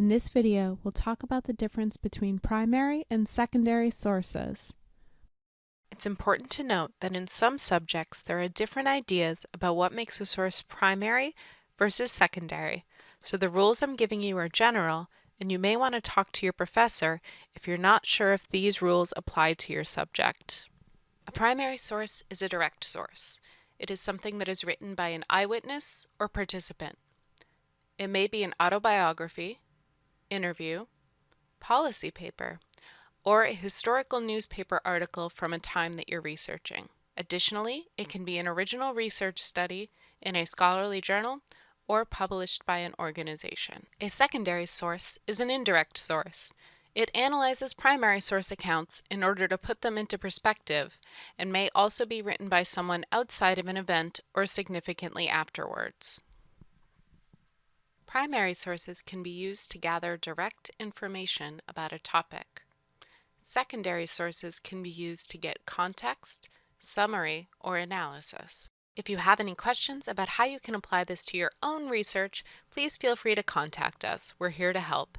In this video, we'll talk about the difference between primary and secondary sources. It's important to note that in some subjects there are different ideas about what makes a source primary versus secondary, so the rules I'm giving you are general, and you may want to talk to your professor if you're not sure if these rules apply to your subject. A primary source is a direct source. It is something that is written by an eyewitness or participant. It may be an autobiography, interview, policy paper, or a historical newspaper article from a time that you're researching. Additionally, it can be an original research study in a scholarly journal or published by an organization. A secondary source is an indirect source. It analyzes primary source accounts in order to put them into perspective and may also be written by someone outside of an event or significantly afterwards. Primary sources can be used to gather direct information about a topic. Secondary sources can be used to get context, summary, or analysis. If you have any questions about how you can apply this to your own research, please feel free to contact us. We're here to help.